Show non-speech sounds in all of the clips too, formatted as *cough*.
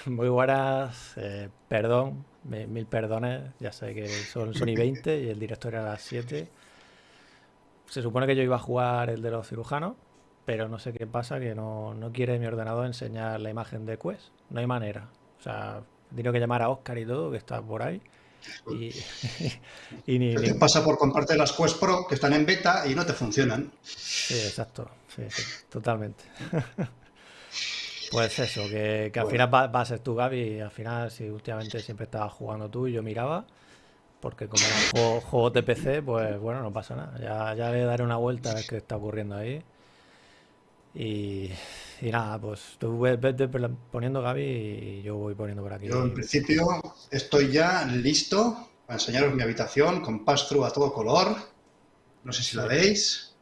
*laughs* Muy buenas, eh, perdón, mil perdones, ya sé que son, son y 20 y el director era a las 7. Se supone que yo iba a jugar el de los cirujanos, pero no sé qué pasa, que no, no quiere mi ordenador enseñar la imagen de Quest. No hay manera. O sea, tengo que llamar a Oscar y todo, que está por ahí. Y, *laughs* y ni, te pasa por comprarte las Quest Pro que están en beta y no te funcionan. Sí, exacto. Sí, sí, totalmente. *laughs* Pues eso, que, al final va, a ser tú, Gaby, y al final, si últimamente siempre estabas jugando tú y yo miraba, porque como juego, juegos de PC, pues bueno, no pasa nada. Ya, ya le daré una vuelta a ver qué está ocurriendo ahí. Y, nada, pues tú ves, poniendo Gaby y yo voy poniendo por aquí. Yo en principio estoy ya listo para enseñaros mi habitación con pass-through a todo color. No sé si la veis.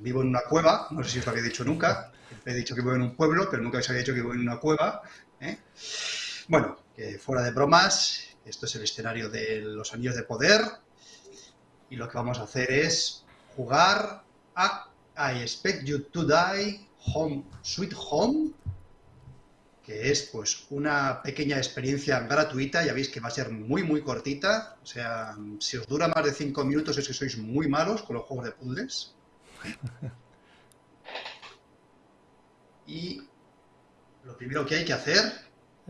vivo en una cueva, no sé si os lo había dicho nunca. He dicho que vivo en un pueblo, pero nunca os había dicho que vivo en una cueva. ¿eh? Bueno, que fuera de bromas, esto es el escenario de los anillos de poder. Y lo que vamos a hacer es jugar a I Expect You to Die Home Sweet Home, que es pues una pequeña experiencia gratuita, ya veis que va a ser muy muy cortita, o sea, si os dura más de 5 minutos es que sois muy malos con los juegos de puzzles. *laughs* Y lo primero que hay que hacer,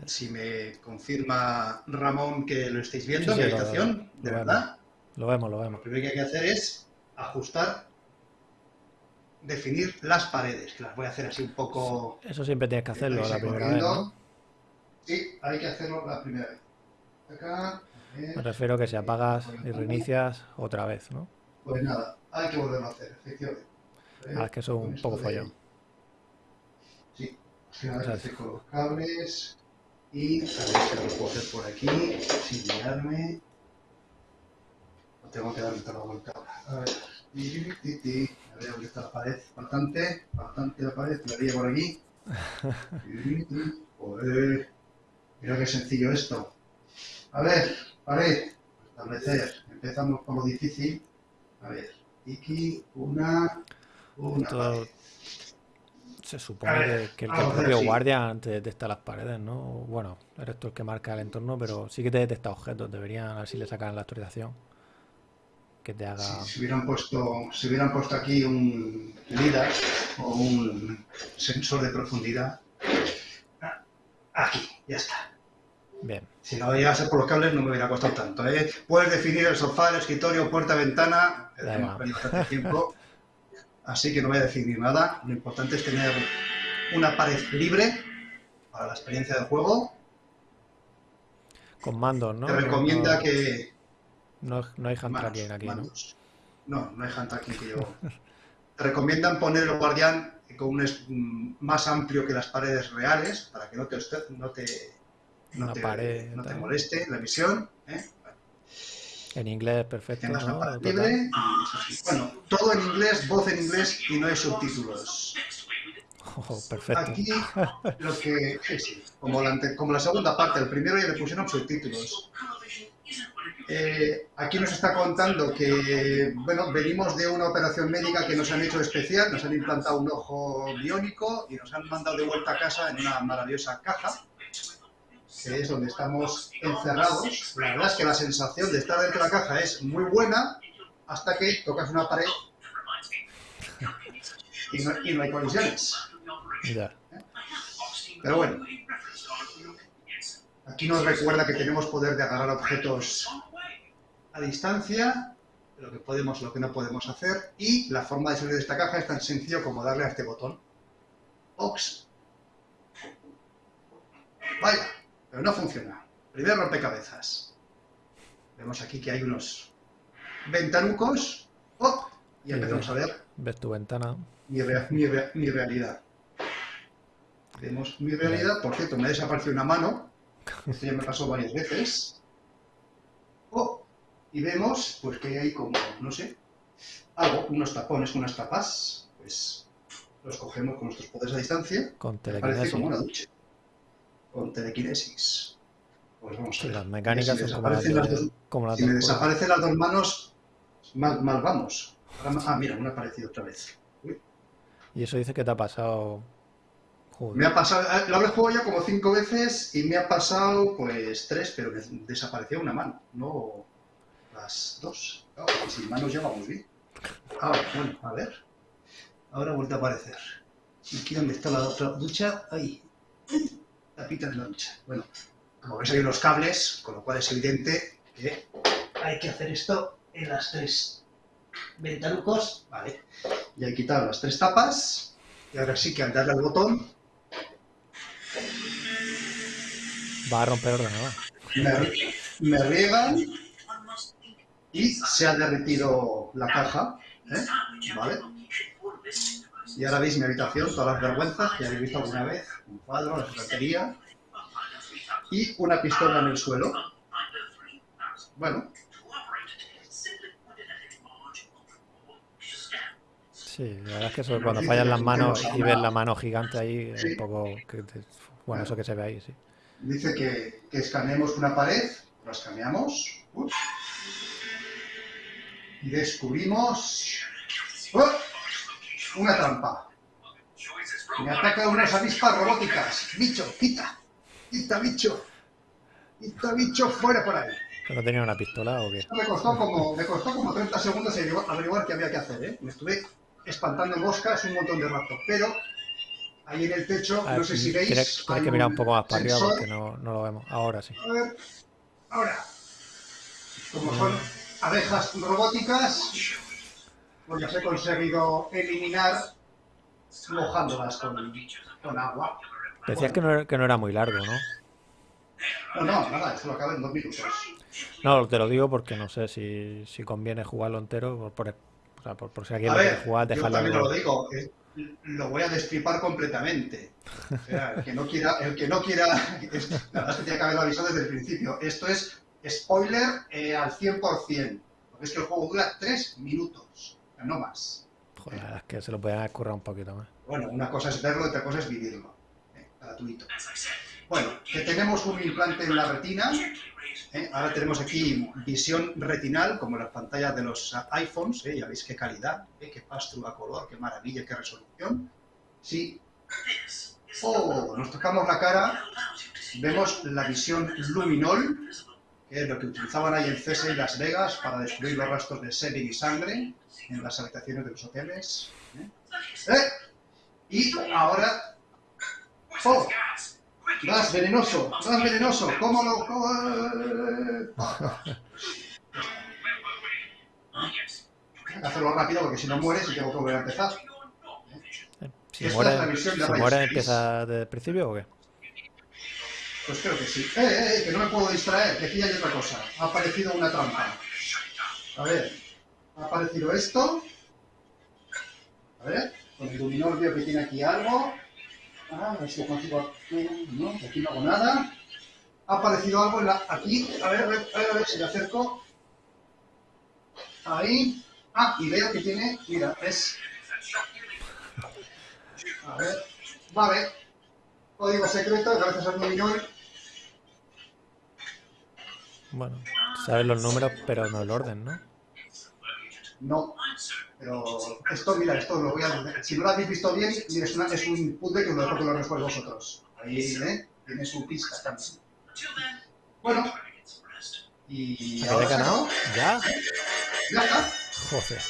si me confirma Ramón que lo estáis viendo en mi habitación, de verdad. Lo vemos, lo vemos. Lo primero que hay que hacer es ajustar, definir las paredes, que las voy a hacer así un poco... Eso siempre tienes que hacerlo la primera vez, ¿no? Sí, hay que hacerlo la primera vez. Acá... Me refiero a que si apagas y reinicias otra vez, ¿no? Pues nada, hay que volverlo a hacer, efectivamente. Ah, es que eso es un poco fallón. Finalmente con los cables y a ver si lo puedo hacer por aquí sin mirarme. No tengo que darle toda la vuelta ahora. A ver. A ver dónde está la pared. Bastante, bastante la pared. La haría por aquí. *laughs* Joder. Mira qué sencillo esto. A ver, pared. Establecer. Empezamos por lo difícil. A ver. Iki, una, una pared. Se supone que, el, propio guardia te detecta las paredes, ¿no? Bueno, eres tú el que marca el entorno, pero sí que te detecta objetos. Deberían, a ver si le sacan la actualización. Que te haga... si, hubieran puesto, si hubieran puesto aquí un LIDAR o un sensor de profundidad. Aquí, ya está. Bien. Si no llegase por los cables no me hubiera costado tanto. ¿eh? Puedes definir el sofá, el escritorio, puerta, ventana. tiempo. Así que no voy a definir nada. Lo importante es tener una pared libre para la experiencia del juego. Con mandos, ¿no? Te recomienda que... No, no hay hand tracking aquí, ¿no? No, no hay hand tracking que yo... *laughs* Te recomiendan poner el guardián con un mm, más amplio que las paredes reales para que no te, no te, no, te, no te moleste la visión. ¿eh? En inglés, perfecto. Bueno, todo en inglés, voz en inglés y no hay subtítulos. Oh, perfecto. Aquí, *laughs* lo que. como, la, como la segunda parte, el primero ya le pusieron subtítulos. Eh, aquí nos está contando que, bueno, venimos de una operación médica que nos han hecho especial, nos han implantado un ojo biónico y nos han mandado de vuelta a casa en una maravillosa caja que es donde estamos encerrados. La verdad es que la sensación de estar dentro de la caja es muy buena hasta que tocas una pared y no, hay colisiones. Pero bueno, aquí nos recuerda que tenemos poder de agarrar objetos a distancia, lo que podemos, lo que no podemos hacer, y la forma de salir de esta caja es tan sencillo como darle a este botón. Ox. Vaya. Pero no funciona. Primer rompecabezas. Vemos aquí que hay unos ventanucos. ¡Oh! Y empezamos a ver. Ves tu ventana. Mi, realidad. Vemos mi realidad. Por cierto, me ha desaparecido una mano. Esto ya me pasó varias veces. ¡Oh! Y vemos, pues que hay como, no sé, algo, unos tapones, unas tapas. Pues los cogemos con nuestros poderes a distancia. Con telequinesis. como una ducha con telequinesis. Pues vamos a ver. Las mecánicas si son como las, Si me desaparecen las dos manos, mal, vamos. Ah, mira, me ha aparecido otra vez. Y eso dice que te ha pasado Joder. Me ha pasado, eh, lo habré jugado ya como cinco veces y me ha pasado pues tres, pero me desapareció una mano, no las dos. Claro, sin manos ya vamos bien. Ahora, bueno, a ver. Ahora ha vuelto a aparecer. ¿Y aquí dónde está la otra ducha? Ahí. Tapita de la ducha. Bueno, como veis hay unos cables, con lo cual es evidente que hay que hacer esto en las tres ventanucos. Vale. Ya he quitado las tres tapas. Y ahora sí que al darle al botón Va a romper el ordenador. me, me riegan y se ha derretido la caja. ¿eh? ¿Vale? Y ahora veis mi habitación, todas las vergüenzas que habéis visto alguna vez. Un cuadro, la estantería y una pistola en el suelo. Bueno, Sí, la verdad es que eso, cuando fallan las manos y ves la mano gigante ahí, es un poco... bueno, eso que se ve ahí, sí. dice que, que escaneemos una pared, la escaneamos. Y descubrimos. Una trampa. Me atacan unas avispas robóticas. Bicho, quita. Quita, bicho. Quita, bicho, fuera por ahí. ¿Que ¿No tenía una pistola o qué? Me costó como, me costó como 30 segundos averiguar, qué había que hacer, ¿eh? Me estuve espantando moscas un montón de rato, pero ahí en el techo, no sé si veis... tienes hay que mirar un poco más para arriba porque no, no lo vemos. Ahora sí. A ver, ahora, como son abejas robóticas, pues las he conseguido eliminar mojándolas con, con agua. Decías que no, era- que no era muy largo, ¿no? No, no, nada, esto lo acabo en dos minutos. No, te lo digo porque no sé si, si conviene jugarlo entero, por, por, o sea, por, por si alguien A lo quiere jugar, yo dejarlo también algo. lo digo, eh, lo voy a destripar completamente. O sea, el que no quiera, el que no quiera, *laughs* es- la verdad es que tiene que haberlo avisado desde el principio. Esto es spoiler eh, al 100%, porque es que el juego dura tres minutos, no más. Joder, la verdad es que se lo haber currado un poquito más. Bueno, una cosa es verlo, otra cosa es vivirlo. eh, gratuito. Bueno, que tenemos un implante en la retina. ¿eh? Ahora tenemos aquí visión retinal, como las pantallas de los iPhones. ¿eh? Ya veis qué calidad, ¿eh? qué pasto a color, qué maravilla, qué resolución. Sí. Oh, nos tocamos la cara. Vemos la visión luminol, es lo que utilizaban ahí en CSI y Las Vegas para descubrir los rastros de semen y sangre en las habitaciones de los hoteles. ¿eh? ¡Eh! Y ahora... ¡Oh! ¡Gas venenoso! ¡Gas venenoso! ¿Cómo lo...? cómo- que hacerlo rápido porque si no mueres y tengo que volver a empezar. Si Esta muere, si muere. ¿empieza desde el principio o qué? Pues creo que sí. ¡Eh, eh, eh! Que no me puedo distraer, aquí hay otra cosa. Ha aparecido una trampa. A ver, ha aparecido esto. A ver, con el luminol veo que tiene aquí algo. Ah, a ver si consigo. No, aquí no hago nada. Ha aparecido algo en la, aquí. A ver, a ver, a ver, si le acerco. Ahí. Ah, y veo que tiene. Mira, es. A ver. Vale. Código secreto, gracias al luminol. Bueno, sabes los números, pero no el orden, ¿no? No, pero esto, mira, esto lo voy a... Si no lo habéis visto bien, mira, es, una- es un puzzle que os lo dejo que lo resuelvo vosotros. Ahí, ¿eh? Tiene su pista también. Bueno, y ¿Que ahora he ganado? ¿Ya? ya está. Joder.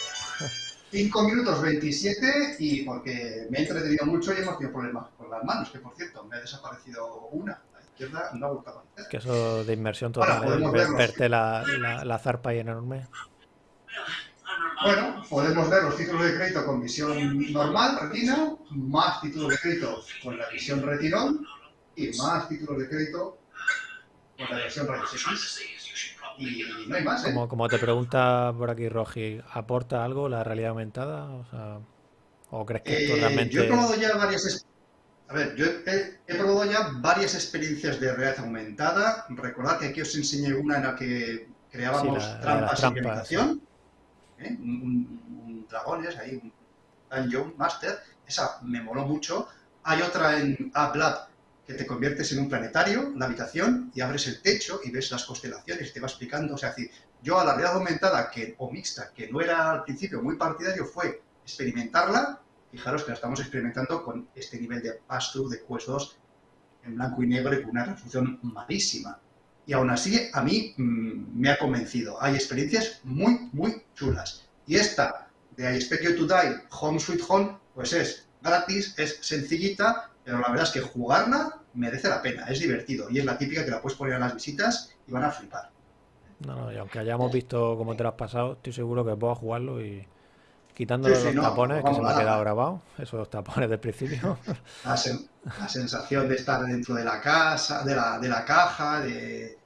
5 minutos 27 y porque me he entretenido mucho y hemos tenido problemas con las manos, que por cierto, me ha desaparecido una. Izquierda no. Que eso de inmersión total, ¿eh? Ver- verte la, la, la zarpa ahí enorme. Bueno, podemos ver los títulos de crédito con visión normal, retina, más títulos de crédito con la visión retinol y más títulos de crédito con la versión rayos X. Y no hay más, ¿eh? Como, como te pregunta por aquí Rogi, ¿aporta algo la realidad aumentada? O, sea, ¿o crees que esto Eh, realmente... Yo he probado ya varias... A ver, yo he, he probado ya varias experiencias de realidad aumentada. Recordad que aquí os enseñé una en la que creábamos Sí, la- la trampas en trampas, habitación. ¿eh? Un, un- un dragones, ahí, un Dungeon Master. Esa me moló mucho. Hay otra en AppLab que te conviertes en un planetario, la habitación, y abres el techo y ves las constelaciones y te va explicando. O sea, decir, yo a la realidad aumentada que, o mixta, que no era al principio muy partidario, fue experimentarla fijaros que la estamos experimentando con este nivel de pass-through de Quest 2 en blanco y negro y con una resolución malísima. Y aún así, a mí mm, me ha convencido. Hay experiencias muy, muy chulas. Y esta de I Expect You to Die, Home Sweet Home, pues es gratis, es sencillita, pero la verdad es que jugarla merece la pena, es divertido. Y es la típica que la puedes poner a las visitas y van a flipar. No, no, y aunque hayamos visto cómo te lo has pasado, estoy seguro que puedo jugarlo y quitando los tapones que se me ha quedado grabado, esos tapones del principio. *laughs* La, sensación de estar dentro de la casa, de la, de la caja, de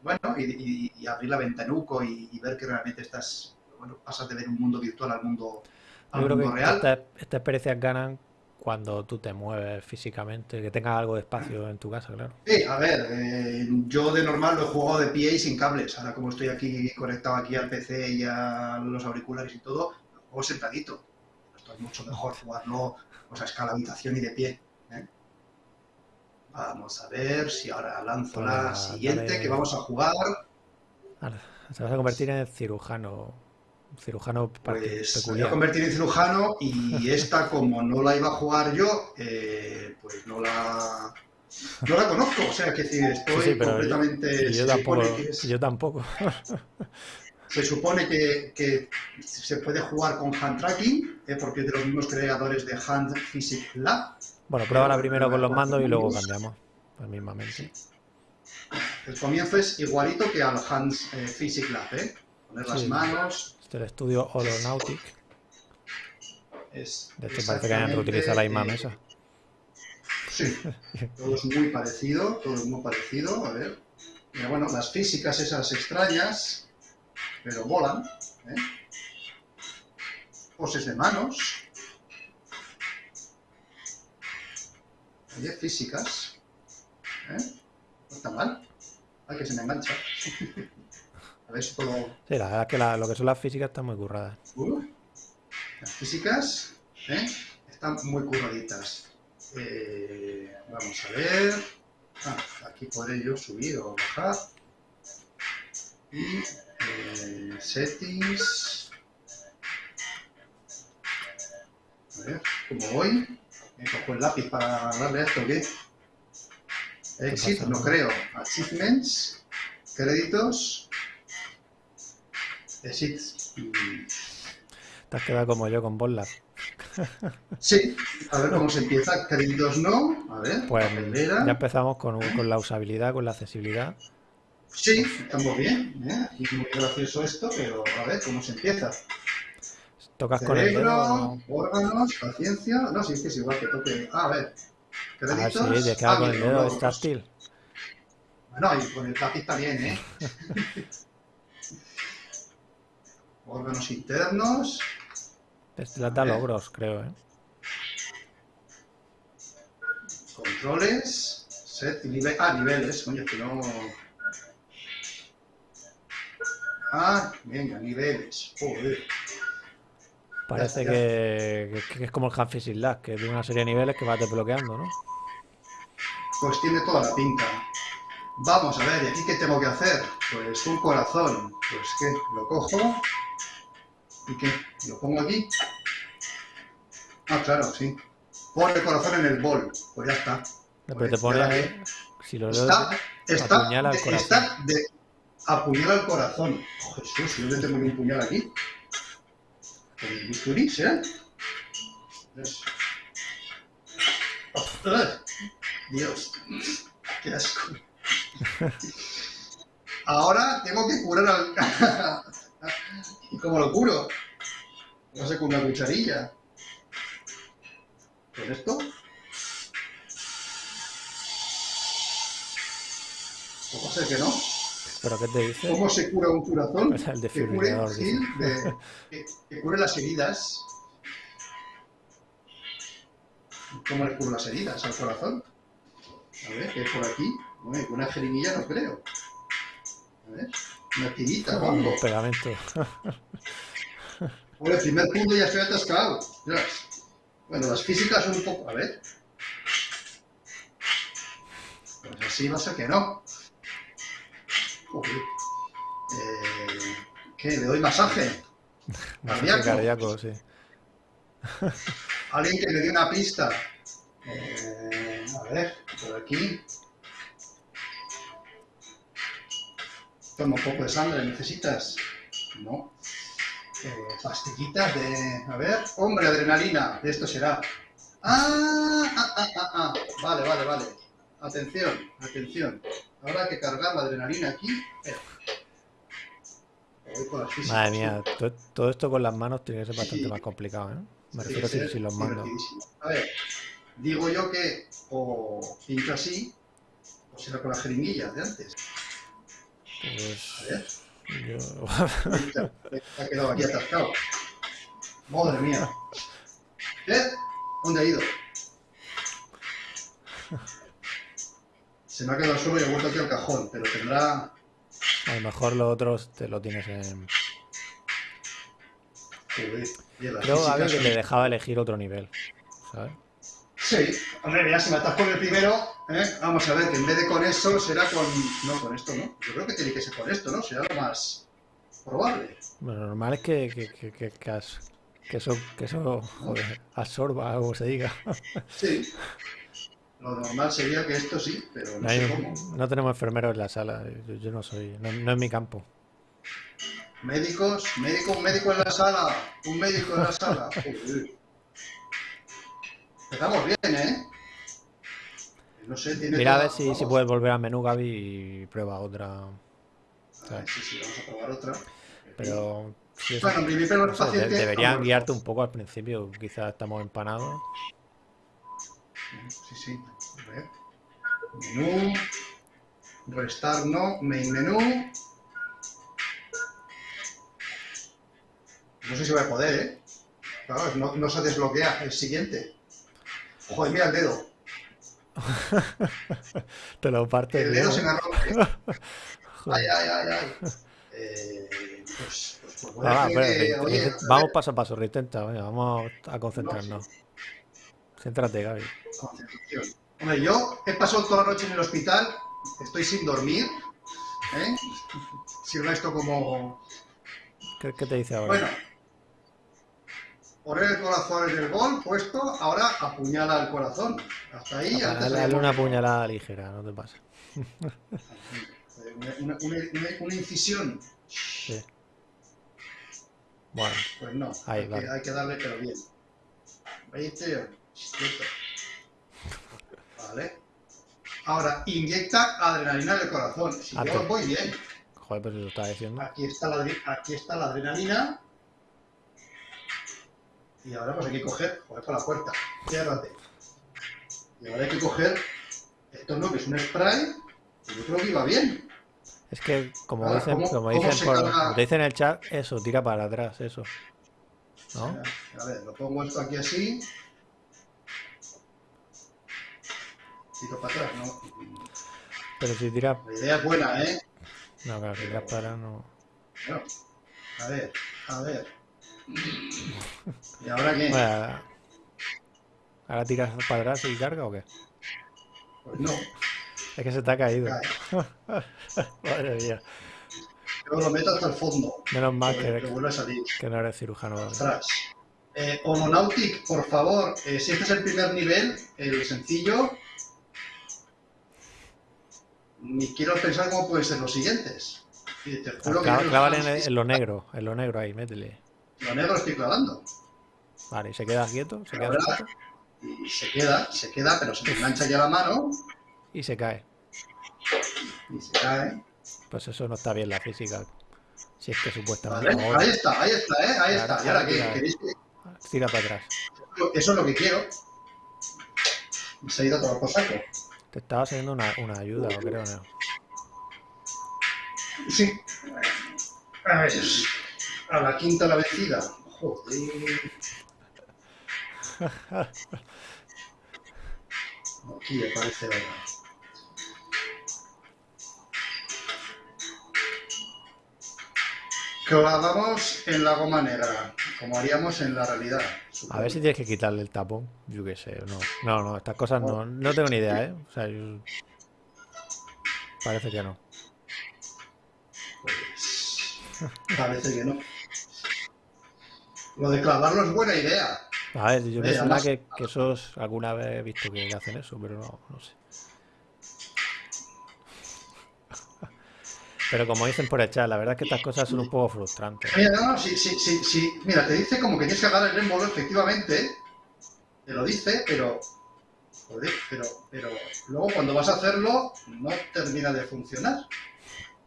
bueno, y, abrir la ventanuco y, y, ver que realmente estás, bueno, pasas de ver un mundo virtual al mundo, al mundo real. Estas esta experiencias ganan cuando tú te mueves físicamente, que tengas algo de espacio en tu casa, claro. Sí, a ver, eh, yo de normal lo he jugado de pie y sin cables. Ahora como estoy aquí conectado aquí al PC y a los auriculares y todo, juego sentadito. Esto es mucho mejor jugarlo pues, a escala habitación y de pie. ¿eh? Vamos a ver si ahora lanzo la siguiente que vamos a jugar. se vas a convertir en cirujano cirujano pues peculiar. Me voy a convertir en cirujano y esta, como no la iba a jugar yo, eh, pues no la, no la conozco. O sea, que estoy completamente... Yo, tampoco. yo tampoco. *laughs* Se supone que, que, se puede jugar con hand tracking, eh, porque es de los mismos creadores de Hand Physics Lab. Bueno, pruébala primero con los mandos y luego cambiamos, pues mismamente. El comienzo es igualito que al Hand eh, Physics Lab, ¿eh? Poner las manos, el estudio Holonautic. Es de hecho, parece que hayan reutilizado la misma mesa. Sí, todo es muy parecido, todo es muy parecido. A ver. bueno, las físicas esas extrañas, pero volan. ¿eh? Poses de manos. Oye, físicas. ¿eh? No está mal. Ay, que se me engancha. *laughs* A ver si puedo... Sí, la verdad es que lo que son las físicas están muy curradas. las físicas ¿eh? están muy curraditas. Eh, vamos a ver. Ah, aquí podré yo subir o bajar. Y eh, settings. A ver, ¿cómo voy? Me cojo el lápiz para darle a esto, ¿qué? Exit, no creo. Achievements, créditos. Te has quedado como yo con Bollar. Sí, a ver cómo se empieza. Créditos no. A ver, pues ya empezamos con, con, la usabilidad, con la accesibilidad. Sí, estamos bien. ¿eh? Y muy gracioso esto, pero a ver cómo se empieza. Tocas con el dedo. órganos, paciencia. No, sí, es que es igual que toque. Ah, a ver. Créditos. Ah, sí, de ah, con el dedo es táctil. Bueno, y con el táctil también, ¿eh? *laughs* órganos internos. Este las da logros, creo, ¿eh? Controles, set y nivel. Ah, niveles, coño, que no. Ah, venga, niveles. Joder. Parece que, es como el Half Lab, que tiene una serie de niveles que vas desbloqueando, ¿no? Pues tiene toda la pinta. Vamos a ver, ¿y aquí qué tengo que hacer? Pues un corazón. Pues que lo cojo, ¿Y qué? ¿Lo pongo aquí? Ah, claro, sí. Pon el corazón en el bol. Pues ya está. pero te pone ahí. Si lo está, está, corazón. Está de apuñala el corazón. Oh, Jesús, yo le tengo un puñal aquí. Con el bisturí, ¿eh? Dios, qué asco. Ahora tengo que curar al, *laughs* ¿Y cómo lo curo? No sé, con una cucharilla. ¿Con esto? ¿Cómo sé que no? ¿Pero qué te dice? ¿Cómo se cura un corazón? el de que, cure, sí, de, que, cure las heridas. ¿Cómo le curo las heridas al corazón? A ver, ¿qué es por aquí? Bueno, una jeringuilla no creo. A ver. Una tirita, vamos. pegamento. Por el primer punto ya estoy atascado. Bueno, las físicas son un poco... A ver. Pues así va a ser que no. Eh, ¿Qué? ¿Le doy masaje? *laughs* Masaje cardíaco, sí. *laughs* alguien que me dé una pista. Eh, a ver, por aquí. Toma un poco de sangre, ¿necesitas? No. Eh, pastillitas de... A ver, hombre, adrenalina, de esto será. Ah, ah, ah, ah, ah. Vale, vale, vale. Atención, atención. Ahora que cargar la adrenalina aquí. Eh. Voy las Madre mía, todo esto con las manos tiene que ser bastante Sí. más complicado, ¿eh? Me Sí, refiero sí, si, si los mandos. A ver, digo yo que o pincho así, o será con la jeringuilla de antes. A Pues ver, yo... Ha quedado aquí atascado. Madre mía. ¿Eh? ¿Dónde ha ido? Se me ha quedado solo y he vuelto aquí al cajón, pero tendrá. a lo mejor los otros te lo tienes en... Creo, físicas que te dejaba elegir otro nivel, ¿sabes? Sí, hombre, ya si me atasco en el primero, ¿eh? vamos a ver, que en vez de con eso será con. No, con esto no. Yo creo que tiene que ser con esto, ¿no? Será lo más probable. Bueno, lo normal es que, que, que, que, que as- que eso, que eso joder, absorba, como se diga. Sí. *laughs* Lo normal sería que esto sí, pero no No, sé cómo. no tenemos enfermeros en la sala, yo, yo no soy, no, no es mi campo. Médicos, médico, un médico en la sala, un médico en la sala. *laughs* Empezamos bien, ¿eh? No sé, tiene Mira a ver si, si puedes volver al menú, Gaby, y prueba otra. A ver, sí, sí, vamos a probar otra. Pero si eso- Bueno, mi primer no sé, de- paciente... deberían guiarte un poco al principio, quizás estamos empanados. Sí, sí. Menú. Restar no. Main menú. No sé si voy a poder, ¿eh? Claro, no, no se desbloquea el siguiente. Joder, mira el dedo. *laughs* Te lo partes El bien, dedo se ¿eh? *laughs* me rompe. Joder. Ay, ay, ay, ay. Eh, pues, pues, pues voy a Va, va, tener espera, que- re- oye, re- a vamos paso a paso, reintenta, venga, vamos a concentrarnos. Céntrate, Gaby. concentración. Hombre, yo he pasado toda la noche en el hospital, estoy sin dormir. ¿eh? Sirva esto como. ¿Qué, qué te dice ahora? Bueno. Poner el corazón en el gol puesto, ahora apuñala el corazón. Hasta ahí, Ah, dale, una puñalada ligera, no te pasa. Una, una- una- una- una incisión. Sí. Bueno, Pues no, hay, vale. que, hay que darle pero bien. 20, quieto. Vale. Ahora, inyecta adrenalina en el corazón. Si yo voy bien. joder, pues eso estaba diciendo. Aquí está, la, adre- aquí está la adrenalina. Y ahora pues hay que coger, joder, con la puerta. Ciérrate. Y ahora hay que coger esto no, que es un spray. y yo creo que iba bien. Es que, como dicen, ¿cómo- como cómo dicen, por- como dicen en el chat, eso, tira para atrás, eso. ¿No? A ver, lo pongo esto aquí así. Tiro para atrás, ¿no? Pero si tiras, La idea es buena, ¿eh? no, claro, si tiras para atrás, no. Bueno, a ver, a ver. ¿Y ahora qué? Bueno, ahora- tiras para atrás y carga o qué? Pues no, Es que se te ha caído. *laughs* Madre mía. Yo lo meto hasta el fondo. Menos mal que, que, vuelve a salir. que no eres cirujano. Ostras. Eh, Holonautic, por favor, eh, si este es el primer nivel, el sencillo, ni quiero pensar cómo pueden ser los siguientes. Y te juro que Clava- yo- Clávale en, el- en lo negro, en lo negro ahí, métele. lo negro estoy clavando. Vale, ¿y se queda quieto? ¿Se queda quieto? Y se queda, se queda, pero se me engancha ya la mano Y se cae. y se cae. Pues eso no está bien la física. Si es que supuestamente. Vale, ahí está, ahí está, ¿eh? ahí está. ¿Y ahora qué? tira. ¿Queréis que- Tira para atrás. Eso es lo que quiero. Se ha ido todo por saco. Te estaba haciendo una, una ayuda, o creo, ¿no? Sí. A ver, a la quinta la vencida. Joder. Aquí aparece la... Clavamos en la goma negra, como haríamos en la realidad. A ver si tienes que quitarle el tapón. Yo qué sé. No, no, no estas cosas no, no tengo ni idea, ¿eh? O sea, yo- Parece que no. Pues, parece que no. Lo de clavarlo es buena idea. A ver, yo me suena que, que esos alguna vez he visto que hacen eso, pero no, no sé. Pero como dicen por el chat, la verdad es que estas cosas son un poco frustrantes. Mira, no, no, sí, sí, sí, sí. Mira, te dice como que tienes que agarrar el émbolo, efectivamente. Te lo dice, pero. Joder, pero, pero luego cuando vas a hacerlo, no termina de funcionar.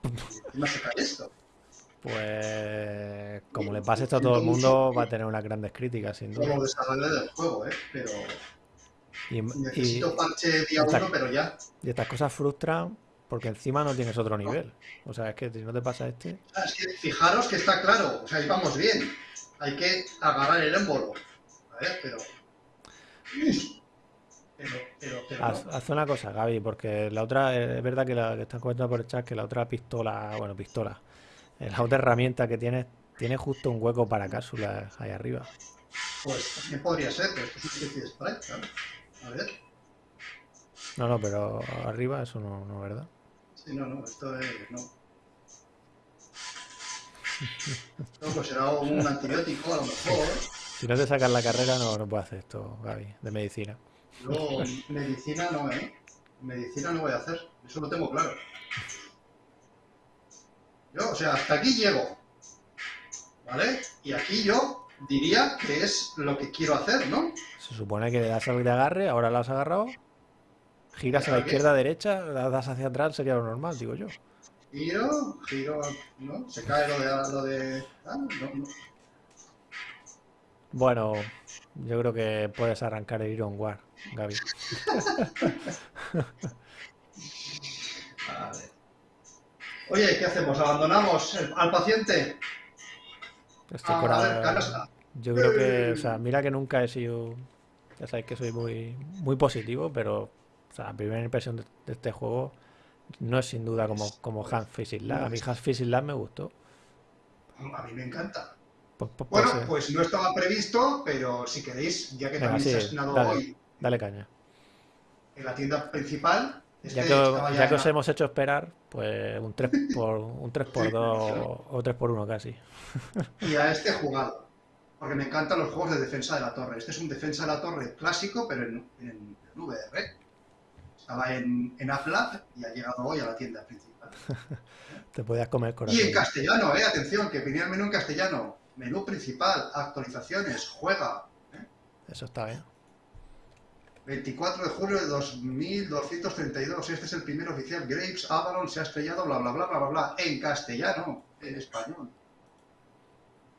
Y encima se cae esto. Pues como le pase esto a todo el mundo, va a tener unas grandes críticas, sin duda. los desarrolladores del juego, ¿eh? Pero Y, y- necesito parche día uno, pero ya. y estas cosas frustran porque encima no tienes otro nivel. O sea, es que si no te pasa este... Es que fijaros que está claro, o sea, ahí vamos bien. Hay que agarrar el émbolo. A ver, pero. Pero, pero, pero. Haz, haz una cosa, Gaby, porque la otra, eh, es verdad que, la, que están comentando por el chat que la otra pistola, bueno, pistola, eh, la otra herramienta que tienes, tiene justo un hueco para cápsulas ahí arriba. Pues también podría ser, pero esto es una especie de sprite, claro. A ver. No, no, pero arriba eso no, no, ¿verdad? Sí, no, no, esto es. No. Esto pues será un antibiótico, a lo mejor. Si no te sacas la carrera, no, no puedes hacer esto, Gaby, de medicina. Luego, medicina no, ¿eh? Medicina no voy a hacer, eso lo tengo claro. Yo, o sea, hasta aquí llego. ¿Vale? Y aquí yo diría que es lo que quiero hacer, ¿no? Se supone que le das al de agarre, ahora lo has agarrado, giras a la izquierda, derecha, la das hacia atrás, sería lo normal, digo yo. Giro, giro, ¿no? Se cae lo de... Lo de ah, no, no. Bueno, yo creo que puedes arrancar el Iron War, Gaby. *laughs* A ver. Oye, ¿qué hacemos? ¿Abandonamos el- al paciente? Estoy Ah, por a ver, ahora- Carlos, Yo creo que, o sea, mira que nunca he sido, ya sabéis que soy muy, muy positivo, pero, sea, la primera impresión de, de este juego no es sin duda como, como Hans Fishing Lab. A mí Hans Fishing Lab me gustó. A mí me encanta. Pues, pues, Bueno, pues, eh, pues no estaba previsto, pero si queréis, ya que Venga, también se ha sí, estrenado dale. hoy dale caña. en la tienda principal, Ya este que, ya que os la- hemos hecho esperar, pues un 3 *laughs* por, un 3 por 2 o 3 por 1 casi. y a este jugado. Porque me encantan los juegos de defensa de la torre. Este es un defensa de la torre clásico, pero en, en, en VR. Estaba en, en AppLab y ha llegado hoy a la tienda principal. *laughs* Te podías comer Y en corazón. castellano, eh, atención, que venía el menú en castellano. Menú principal, actualizaciones, juega. Eso está bien. 24 de julio de 2232. Este es el primer oficial. Graves, Avalon se ha estrellado, bla, bla, bla, bla, bla, bla. En castellano, en español.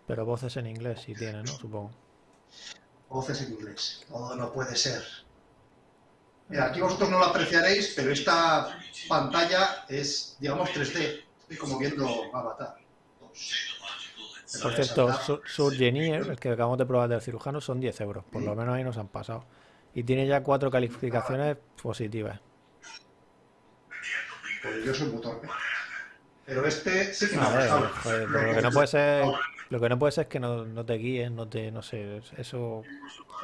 Pero voces en inglés sí tiene, ¿no? Supongo. Voces en inglés. Todo no puede ser. Mira, aquí vosotros no lo apreciaréis, pero esta pantalla es, digamos, 3D. Estoy como viendo Avatar. Por cierto. Sur- Surgenier, el que acabamos de probar del cirujano, son 10 euros. Por lo menos ahí nos han pasado. Y tiene ya cuatro calificaciones positivas. Pues yo soy muy torpe. Pero este sí que me ha ver, pero lo que no puede ser, lo que no puede ser es que no, no te guíes, no te, no sé, eso, o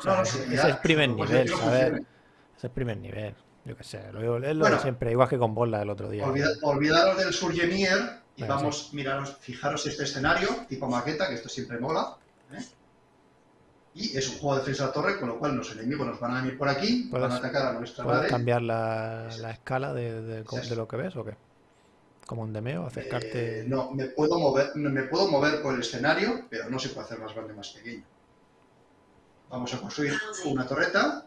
sea, No, no, ese- es primer pues nivel, ¿sabes? Es primer nivel, yo qué sé, lo, es lo de Bueno. siempre, igual que con Bola el otro día. Olvida- olvidaros del Surgenier y Venga, vamos, miraros, fijaros este escenario, tipo maqueta, que esto siempre mola. ¿eh? Y es un juego de defensa de torre, con lo cual los enemigos nos van a venir por aquí, van a atacar a nuestra ¿Puedes nave. cambiar la, la escala de, de- Sí. de lo que ves o qué? Como un demeo, acercarte. Eh, no, me puedo mover, me puedo mover por el escenario, pero no se puede hacer más grande más pequeño. Vamos a construir una torreta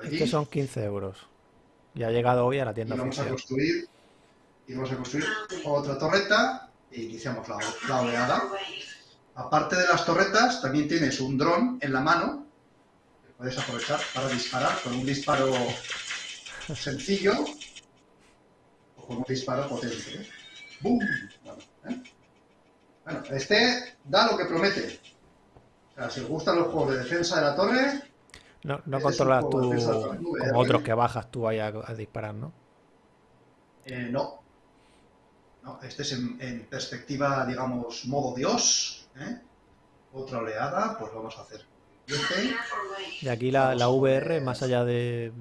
por aquí Este son 15 euros. Y ha llegado hoy a la y tienda vamos a construir y vamos a construir otra torreta e iniciamos la, la oleada. Aparte de las torretas, también tienes un dron en la mano que puedes aprovechar para disparar con un disparo sencillo o con un disparo potente. ¿eh? ¡Bum! Bueno, ¿eh? Bueno, este da lo que promete. O sea, si os gustan los juegos de defensa de la torre, No, no controlas tú como otros que bajas tú ahí a, a disparar, ¿no? eh, no. No, este es en, en perspectiva, digamos, modo Dios. ¿eh? Otra oleada, pues vamos a hacer. Y este, Y aquí la, la VR, más allá de.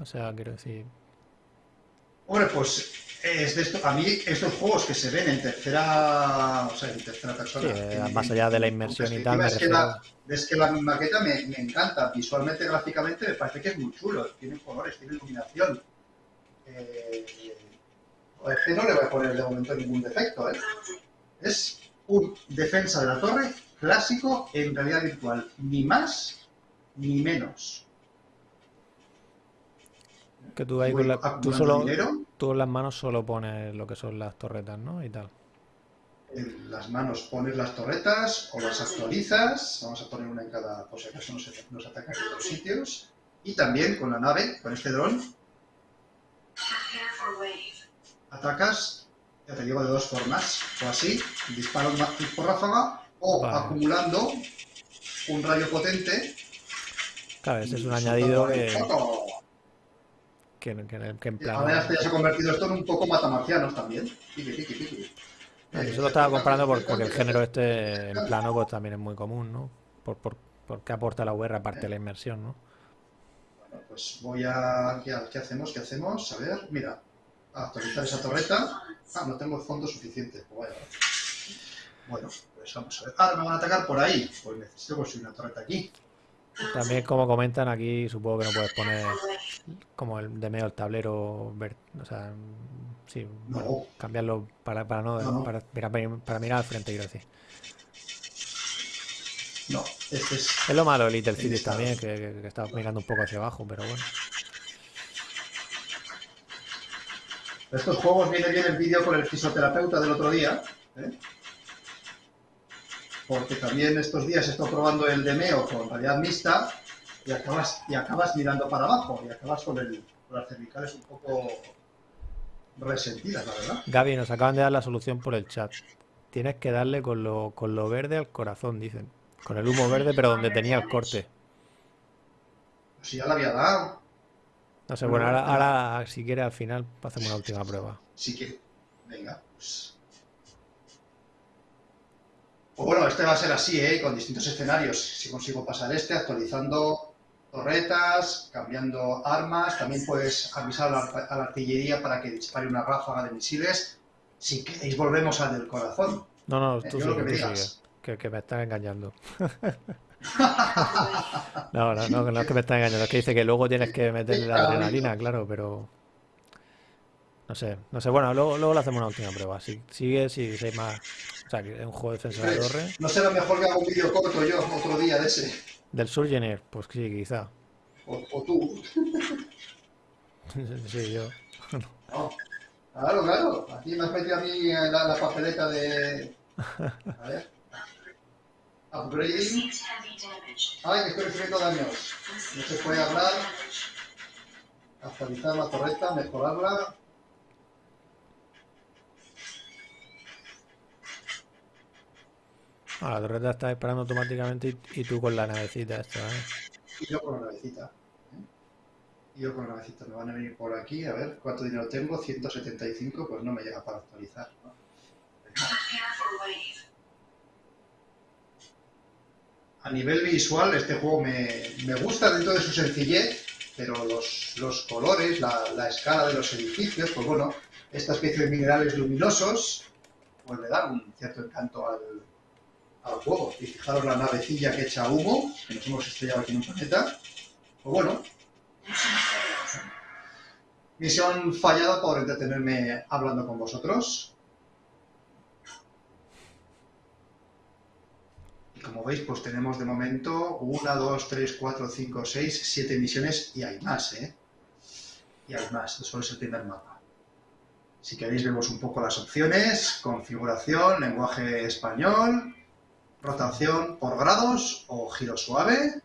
O sea, quiero decir. Hombre, pues Es de esto, a mí estos juegos que se ven en tercera, o sea, en tercera persona, Sí, en- más allá de la inmersión y tal, es, que la, es que la maqueta me, me encanta, visualmente, gráficamente, me parece que es muy chulo, tiene colores, tiene iluminación. Eh, es que no le voy a poner de momento ningún defecto, ¿eh? Es un defensa de la torre clásico en realidad virtual, ni más ni menos. Que tú ahí con la- tú solo, dinero, tú en las manos solo pones lo que son las torretas, ¿no? Y tal. en las manos pones las torretas o las actualizas. Vamos a poner una en cada, por si acaso nos, nos atacan en dos sitios. Y también con la nave, con este dron, atacas, ya te digo, de dos formas. O así, disparo por ráfaga, o Vale. acumulando un rayo potente. Claro, ese es un añadido que, foco. Que, que- que en plan. Ahora ya se ha convertido esto en un poco matamarcianos también. Piqui, piqui. No, Eh, Yo lo estaba comparando por- porque el género este en plano pues también es muy común, ¿no? Por, por, porque aporta la VR aparte de la inmersión, ¿no? Bueno, pues voy a... ¿Qué, hacemos? ¿Qué hacemos? A ver, mira. Actualizar esa torreta. Ah, no tengo fondo suficiente. Pues vaya. Bueno, pues vamos a ver. Ahora me van a atacar por ahí. Pues necesito construir una torreta aquí. También como comentan aquí, supongo que no puedes poner como el de medio el tablero, ver- o sea, sí, No. bueno, cambiarlo para, para no, No. Para, mirar, para mirar al frente, quiero decir. No, este es... Es lo malo de Little Cities Está. también, que, que, que está mirando un poco hacia abajo, pero bueno. Estos juegos viene bien el vídeo con el fisioterapeuta del otro día. ¿eh? Porque también estos días he estado probando el Demeo con realidad mixta y acabas, y acabas mirando para abajo y acabas con, el, con las cervicales un poco resentidas, la verdad. Gaby, nos acaban de dar la solución por el chat. Tienes que darle con lo, con lo verde al corazón, dicen. Con el humo verde, pero donde tenía el corte. Si ya la había dado, No sé, bueno, ahora, ahora si quieres al final hacemos una última prueba. sí que... Venga, pues... Pues bueno, este va a ser así, ¿eh? Con distintos escenarios. Si consigo pasar este, actualizando torretas, cambiando armas. También puedes avisar a la, a la artillería para que dispare una ráfaga de misiles. Si queréis, volvemos al del corazón. No, no, Eh, tú lo sigue, que me tú digas. sigue. Que, que me están engañando. *laughs* No, no, no, no es que me están engañando, es que dice que luego tienes que meterle la adrenalina, claro, pero... No sé, no sé, bueno, luego, luego le hacemos una última prueba. Si sigue, si hay más... O sea, que es un juego de defensa de la torre. No será mejor que haga un vídeo corto yo otro día de ese. Del Surgener, pues sí, quizá. O, o tú. *laughs* Sí, yo. No. Claro, claro. Aquí me has metido a mí la papeleta de. A ver. Upgrading. Ay, que estoy recibiendo daños. No se puede hablar. Actualizar la torreta, mejorarla. Ah, la torreta está disparando automáticamente y, tú con la navecita esta, ¿eh? Y yo con la navecita. ¿eh? Yo con la navecita. Me van a venir por aquí. A ver, ¿cuánto dinero tengo? 175. Pues no me llega para actualizar. A nivel visual, este juego me, me gusta dentro de su sencillez, pero los, los colores, la, la escala de los edificios, pues bueno, esta especie de minerales luminosos, pues le dan un cierto encanto al, al juego. Y fijaros la navecilla que echa humo, que nos hemos estrellado aquí en un planeta. Pues bueno, misión fallada por entretenerme hablando con vosotros. Y como veis, pues tenemos de momento 1, 2, 3, 4, 5, 6, 7 misiones y hay más, ¿eh? Y hay más, solo es el primer mapa. Si queréis vemos un poco las opciones, configuración, lenguaje español, rotación por grados o giro suave,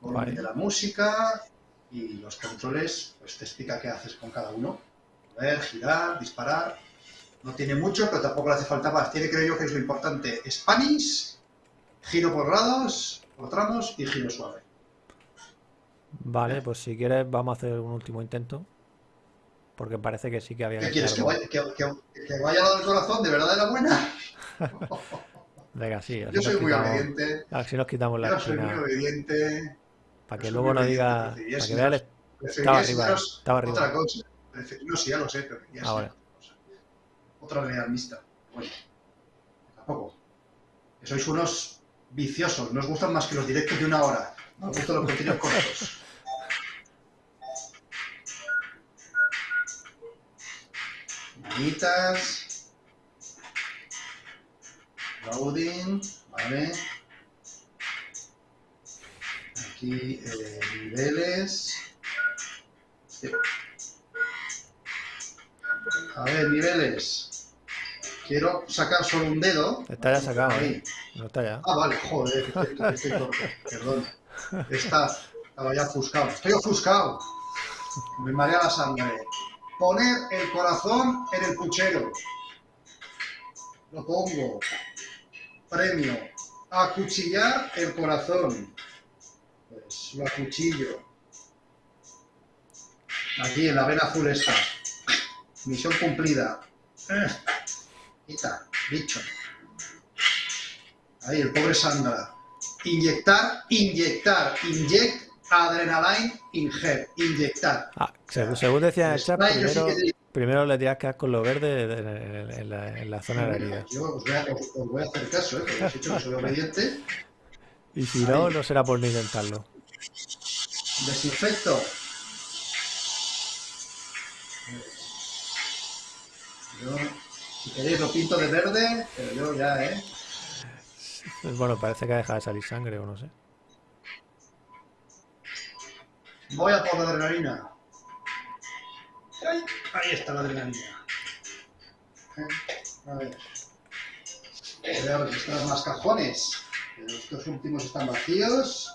volumen Vale. de la música y los controles, pues te explica qué haces con cada uno. Ver, girar, disparar. No tiene mucho, pero tampoco le hace falta más. Tiene, creo yo, que es lo importante, Spanish, giro por grados, por tramos y giro suave. Vale, pues si quieres vamos a hacer un último intento. Porque parece que sí que había ¿Qué que quieres? ¿Que vaya, que, que- que vaya al corazón? ¿De verdad de la buena? *laughs* Venga, sí, Yo nos soy muy quitamos, obediente. así nos quitamos la Yo soy muy obediente. Para que luego no diga. Para que vea el- Estaba arriba, estaba Otra arriba. cosa. Prefer- No, sí, ya lo sé, pero quería Ah, vale. enseñaros otra cosa. otra mixta. Bueno, tampoco. Que sois unos viciosos, no os gustan más que los directos de una hora. No os gustan los contenidos cortos. Manitas. Loading, vale. Aquí eh, niveles. Sí. A ver, niveles. Quiero sacar solo un dedo. Está ya sacado, Ahí. ¿eh? No está ya. Ah, vale, joder, estoy, estoy perdón. Está, estaba ya ofuscado. Estoy ofuscado. Me marea la sangre. Poner el corazón en el puchero. Lo pongo. Premio. Acuchillar el corazón. Pues lo acuchillo. Aquí en la vena azul está. Misión cumplida. Eh, Quita, bicho. Ahí, el pobre Sandra. Inyectar, inyectar, inject, adrenaline, inject, inyectar. Ah, según, según decía el chat, yo sí primero, primero le tiras que dar con lo verde de- de- en, en la, en la zona de la herida. Yo os voy a, os- os voy a hacer caso, ¿eh? porque os he dicho que soy obediente. Y si no, no será por no intentarlo. Desinfecto. Yo, si queréis, lo pinto de verde, pero yo ya, ¿eh? Bueno, parece que ha dejado de salir sangre o no sé. Voy a por la adrenalina. Ahí, ahí está la adrenalina. Eh, A ver. Voy a están más cajones. Pero Estos últimos están vacíos.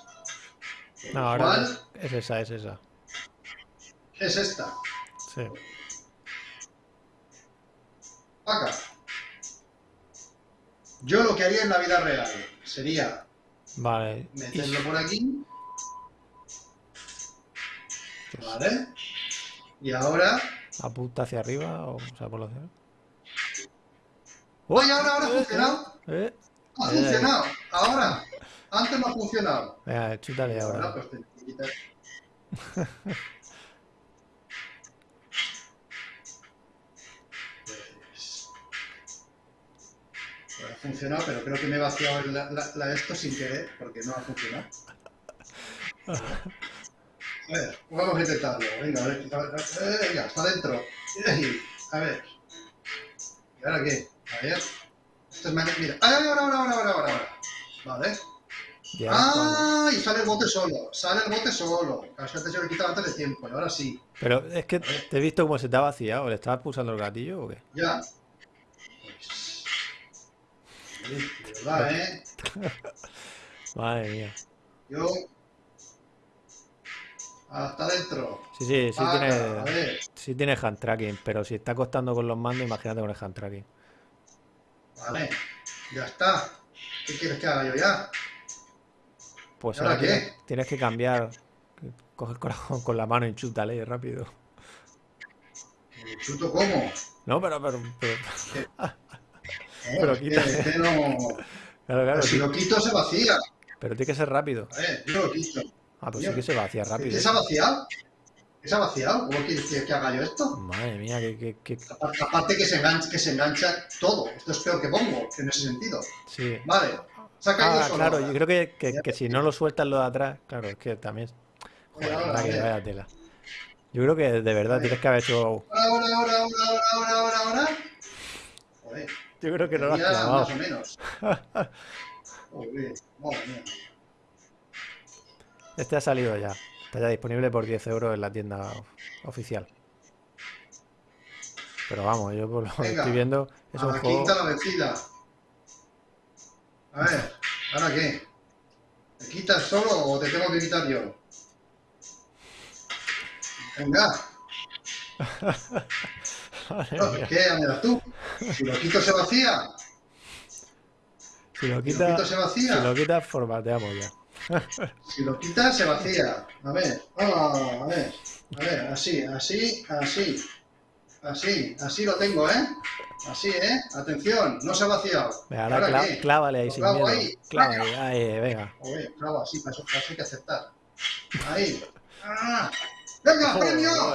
No, ahora ¿Cuál? es, es esa, es esa. Es esta. Sí. Acá. Yo lo que haría en la vida real sería Vale. Meterlo por aquí. Vale. Y ahora. apunta hacia arriba o, o sea, por los dedos. ¡Oye, ahora, ahora ha Eh, funcionado! eh. ¡Ha Eh. funcionado! Ahora. Antes no ha funcionado. Venga, chútale Ahora. Pues, *laughs* pues ha funcionado, pero creo que me he vaciado la, la- la esto sin querer, porque no ha funcionado. *laughs* A ver, vamos a intentarlo. Venga, a ver, a ver, eh, venga, está dentro. Ahí, A ver. ¿Y ahora qué? A ver. Esto es más... Mira. ¡Ay, ahora, ahora, ahora, ahora, ahora! Vale. Ya, ¡Ah! Y sale el bote solo. Sale el bote solo. Casi antes yo le quitaba antes de tiempo. Y ahora sí. Pero es que te he visto cómo se te ha vaciado. ¿Le estabas pulsando el gatillo o qué? Ya. Pues. sí, *laughs* de verdad, ¿eh? Madre mía. Yo. Hasta adentro. Sí, sí, sí tiene, sí tiene hand tracking, pero si está costando con los mandos, imagínate con el hand tracking. Vale. Ya está. ¿Qué quieres que haga yo ya? Pues ¿Y ahora ahora qué? tienes, tienes que cambiar. Coge el corazón con la mano y chútale rápido. ¿Me chuto cómo? No, pero, pero, pero- *laughs* No, Pero que- no. claro, claro, si sí, lo quito se vacía. pero tiene que ser rápido. A ver, yo lo quito. Ah, pues sí Coño. que se vacía ¿Qué rápido. se ha vaciado? ¿Qué se ha vaciado? ¿Cómo quieres que, haga yo esto? Madre mía, que, que, que- Aparte que se, engancha, que se engancha todo. Esto es peor que pongo, en ese sentido. sí. Vale. Se ha caído Ah, solo claro, ahora. yo creo que, que- que si no lo sueltas lo de atrás, claro, es que también. Joder, Ahora, que vaya tela. Yo creo que de verdad tienes que haber hecho. Ahora, ahora, ahora, ahora, ahora, ahora. Joder, Yo creo que no lo has clavado. más o menos. *laughs* Joder, madre mía. Este ha salido ya. Está ya disponible por 10 euros en la tienda of- oficial. Pero vamos, yo por lo que estoy viendo es a un la juego. quinta la vencida. A ver, ¿ahora qué? ¿Te quitas solo o te tengo que quitar yo? Venga, *laughs* no. ¿qué? Das tú. Si lo quito se vacía. Si lo Si lo quitas, quito se si vacía. lo quitas, formateamos ya. Si lo quitas se vacía. A ver, ah, a ver, a ver, así, así, así. Así, así lo tengo, ¿eh? Así, ¿eh? Atención, no se ha vaciado. Venga, ¿Y ahora ahora clá- qué? clávale ahí sin clavo miedo. ahí. Clávale, ahí, venga. Oye, claro, así, para eso, para eso hay que aceptar. Ahí. ¡Ah! ¡Venga, premio!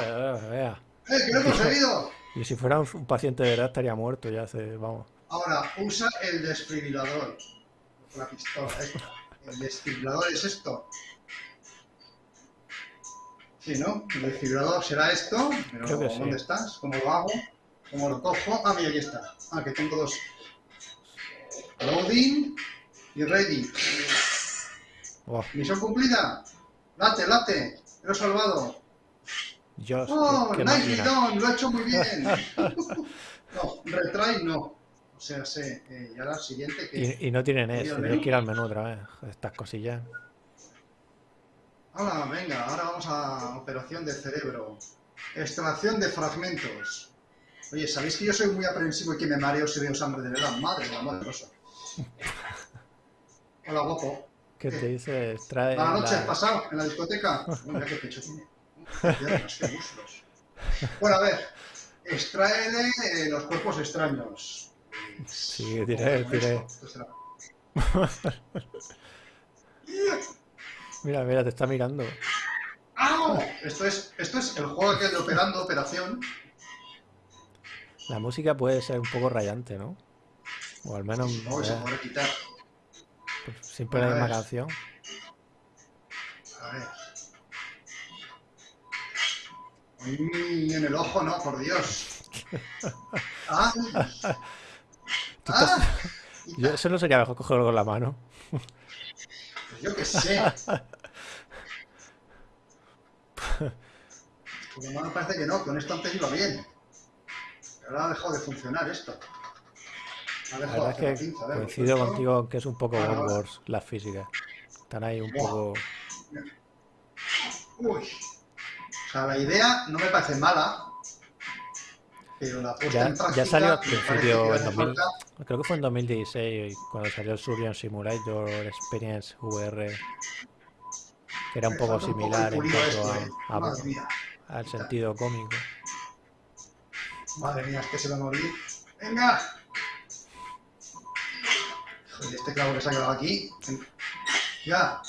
venga. ¡Eh, que lo he conseguido! Y si fuera un, paciente de verdad estaría muerto ya hace, vamos. Ahora, usa el desfibrilador. La pistola esta. El desfibrilador es esto. Sí, ¿no? El desfibrilador será esto. Pero sí. ¿dónde estás? ¿Cómo lo hago? ¿Cómo lo cojo? Ah, mira, aquí está. Ah, que tengo dos. Loading y ready. Oh, Misión cumplida. Late, late. Lo he salvado. Dios, ¡Oh, nicely done! Lo he hecho muy bien. *laughs* no, retry no. O sea, sé. eh, y ahora el siguiente que... Y, y no tiene NES, ¿Voy al tienes que ir al menú otra vez. Estas cosillas. Ahora, venga, ahora vamos a operación de cerebro. Extracción de fragmentos. Oye, ¿sabéis que yo soy muy aprensivo y que me mareo si veo sangre de verdad? Madre de la madre rosa. Hola, guapo. ¿Qué te dice? Trae Buenas noches, la- pasado en la discoteca. *laughs* Mira qué pecho tiene. Piernas, qué muslos. Bueno, a ver. Extraele eh, los cuerpos extraños. Sí, esto *laughs* será. Mira, mira, te está mirando. ¡Au! Esto es, esto es el juego aquel de operando operación. La música puede ser un poco rayante, ¿no? O al menos No, se puede quitar. pues, siempre la A misma canción. A ver. Uy, en el ojo no, por Dios. *laughs* ¡Ah! *laughs* ¡Ah! *laughs* Yo, eso no sería mejor cogerlo con la mano. Pues yo qué sé. *laughs* Porque me parece que no, con esto antes iba bien. Ahora ha dejado de funcionar esto. Ha La dejado verdad la es que pinza, ver, coincido contigo en que es un poco World. Wars las físicas. Están ahí un poco. Uy. O sea, la idea no me parece mala. Pero la puesta Ya, en práctica ya salió al principio en hace 2000, falta- creo que fue en 2016 cuando salió el Surgeon Simulator Experience VR, que era un poco un similar en cuanto esto, a- eh. a- Madre mía. al sentido cómico. Madre mía, es que se va a morir. ¡Venga! Joder, este clavo que se ha quedado aquí. Ya.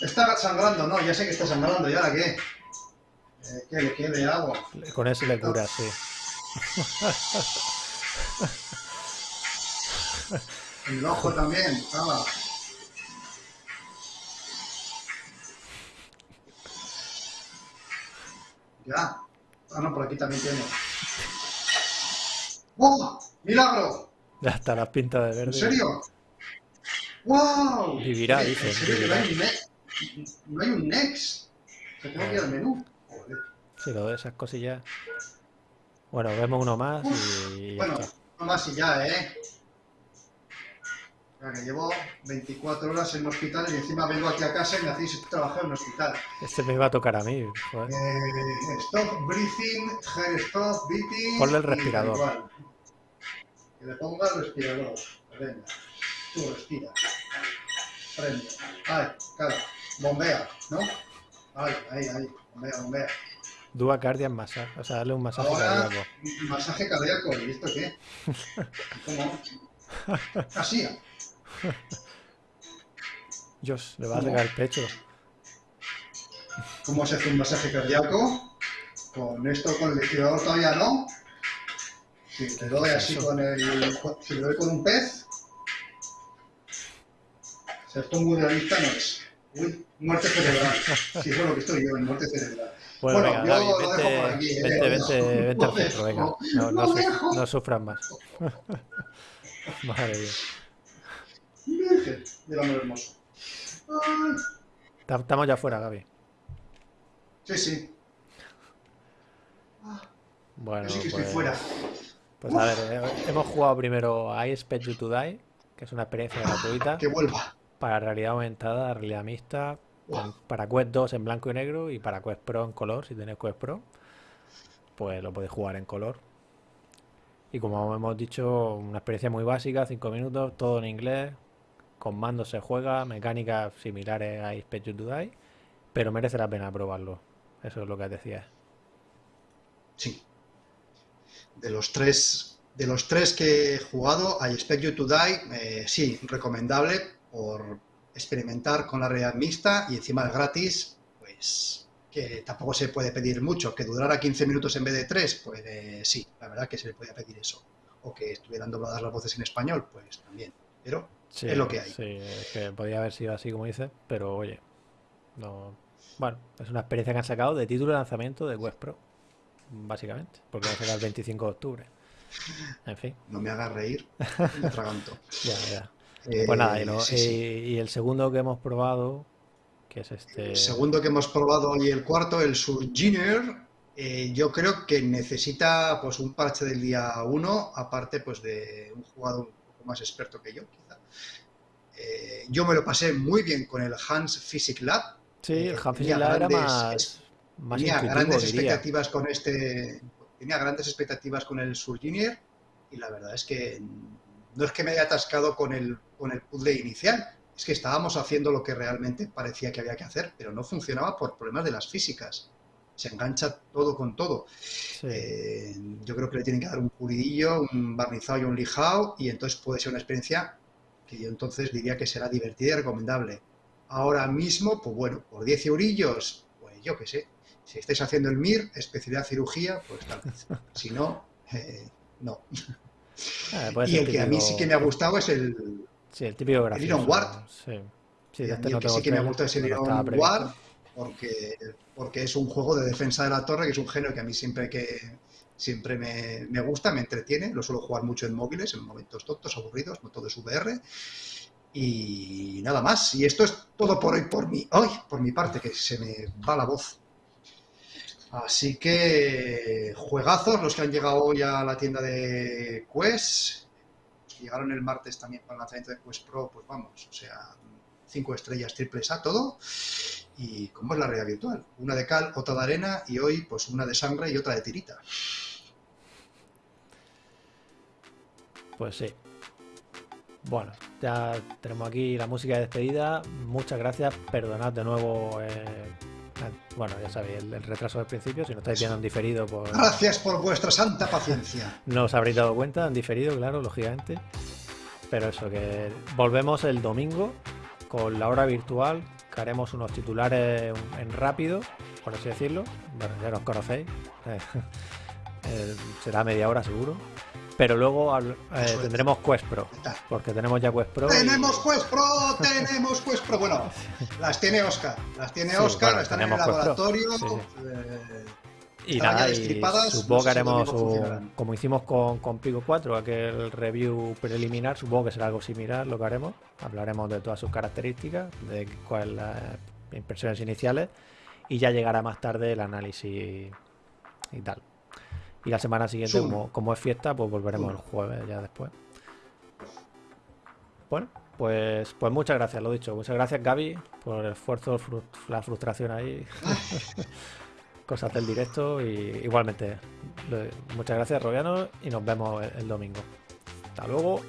Está sangrando, ¿no? Ya sé que está sangrando. ¿Y ahora qué? Eh, ¿Qué le quede agua? Con eso le cura, sí. *laughs* En *laughs* el ojo también. Ah. Ya. Ah, no, por aquí también tiene. ¡Oh! ¡Milagro! Ya está las pintas de verde. ¿En serio? ¡Wow! Vivirá, ¿En dice, serio que vivirá. No hay un, no hay un next. Que tengo que ir al menú. Joder. Sí, lo de esas cosillas. Bueno, vemos uno más y ya Bueno, está. no más y ya, ¿eh? Que llevo 24 horas en el hospital y encima vengo aquí a casa y me hacéis trabajar en el hospital. Este me iba a tocar a mí. joder. Eh, stop breathing, hair stop beating. Ponle el respirador. igual. Que le ponga el respirador. Venga, tú respira. Prende. Ay, claro. Bombea, ¿no? Ay, ahí, ahí. Bombea, bombea. Dua Cardiac Massage. O sea, darle un masaje Ahora, cardíaco. masaje cardíaco. ¿Y esto qué? ¿Cómo? *laughs* Así. *laughs* Dios, le va a regar el pecho. ¿Cómo se hace un masaje cardíaco? Con esto, con el ventilador todavía no. Si te doy así con el. Si le doy con un pez. Esto muy realista no es. Uy, muerte cerebral. Si es lo que estoy yo, en muerte cerebral. Bueno, Bueno, venga, yo lo vente, por aquí, ¿eh? vente, vente, vente al centro, venga. No, no, no sufras más. *laughs* Madre mía. Virgen del hermoso. Ay. Estamos ya fuera, Gaby. Sí, sí. Bueno, que estoy pues, fuera. pues a ver, eh, hemos jugado primero a I Expect You to Die, que es una experiencia gratuita Que vuelva. para realidad aumentada, realidad mixta, con- para Quest 2 en blanco y negro y para Quest Pro en color, si tenéis Quest Pro, pues lo podéis jugar en color. Y como hemos dicho, una experiencia muy básica, 5 minutos, todo en inglés, con mando se juega, mecánicas similares a Expect You to Die, pero merece la pena probarlo. Eso es lo que decías. Sí. De los tres, de los tres que he jugado, I Expect You to Die, eh, sí, recomendable por experimentar con la realidad mixta y encima es gratis, pues que tampoco se puede pedir mucho. Que durara 15 minutos en vez de 3, pues eh, sí, la verdad que se le podía pedir eso. O que estuvieran dobladas las voces en español, pues también. Pero es lo que hay. Sí, es que podría haber sido así como dices, pero oye, no. Bueno, es una experiencia que han sacado de título de lanzamiento de Quest Pro, básicamente, porque va a sacar el 25 de octubre. En fin. No me hagas reír, *laughs* me atraganto. ya, ya. pues nada, y, eh, y, el segundo que hemos probado, que es este... El segundo que hemos probado y el cuarto, el Surginer, eh, yo creo que necesita pues un parche del día 1, aparte pues de un jugador un poco más experto que yo. Eh, yo me lo pasé muy bien con el Hans Physics Lab. Sí, el Hans Physics Lab era más, tenía grandes expectativas con este, tenía grandes expectativas con el Surginer y la verdad es que no es que me haya atascado con el, con el puzzle inicial, es que estábamos haciendo lo que realmente parecía que había que hacer, pero no funcionaba por problemas de las físicas. Se engancha todo con todo. Eh, yo creo que le tienen que dar un pulidillo, un barnizado y un lijado, y entonces puede ser una experiencia que yo entonces diría que será divertida y recomendable. Ahora mismo, pues bueno, por 10 eurillos, pues yo qué sé. Si estáis haciendo el MIR, especialidad cirugía, pues tal vez. *laughs* Si no, eh, no. Ah, y el que a mí sí que me ha gustado es el, Sí, el típico gracioso. El Iron Ward. Sí. Sí, este no que sí que me gusta ese Iron Ward porque, porque es un juego de defensa de la torre, que es un género que a mí siempre que siempre me, me, gusta, me entretiene. Lo suelo jugar mucho en móviles, en momentos tontos, aburridos, no todo es VR. Y nada más. Y esto es todo por hoy, por mi, hoy, por mi parte, que se me va la voz. Así que juegazos los que han llegado hoy a la tienda de Quest llegaron el martes también para el lanzamiento de Quest Pro, pues vamos, o sea, cinco estrellas triples a todo. Y como es la realidad virtual, una de cal, otra de arena y hoy pues una de sangre y otra de tirita. Pues sí. Bueno, ya tenemos aquí la música de despedida. Muchas gracias. Perdonad de nuevo eh, bueno, ya sabéis, el, retraso del principio, si no estáis viendo en diferido, pues... Gracias por vuestra santa paciencia. No os habréis dado cuenta, en diferido, claro, lógicamente. Pero eso, que volvemos el domingo con la hora virtual, que haremos unos titulares en rápido, por así decirlo. Bueno, ya los conocéis. *laughs* Eh, será media hora seguro. Pero luego eh, tendremos Quest Pro, porque tenemos ya Quest Pro. ¡Tenemos Quest Pro! ¡Tenemos Quest Pro! Bueno, las tiene Oscar, las tiene Oscar, están en el laboratorio. Eh, y nada, y supongo que haremos, como hicimos con, con Pico 4, aquel review preliminar, supongo que será algo similar lo que haremos. Hablaremos de todas sus características, de cuáles las impresiones iniciales, y ya llegará más tarde el análisis y tal. Y la semana siguiente, como, es fiesta, pues volveremos el jueves ya después. Bueno, pues, pues muchas gracias, lo dicho. Muchas gracias, Gaby, por el esfuerzo, la frustración ahí. *laughs* Cosas del directo y igualmente. Muchas gracias, Robiano, y nos vemos el domingo. Hasta luego.